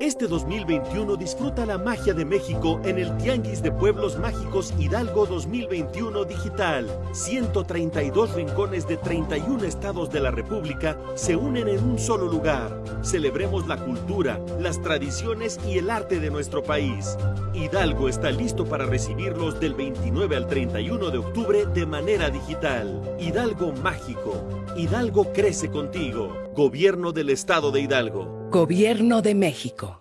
Este 2021 disfruta la magia de México en el Tianguis de Pueblos Mágicos Hidalgo 2021 Digital. 132 rincones de 31 estados de la República se unen en un solo lugar. Celebremos la cultura, las tradiciones y el arte de nuestro país. Hidalgo está listo para recibirlos del 29 al 31 de octubre de manera digital. Hidalgo Mágico. Hidalgo crece contigo. Gobierno del Estado de Hidalgo. Gobierno de México.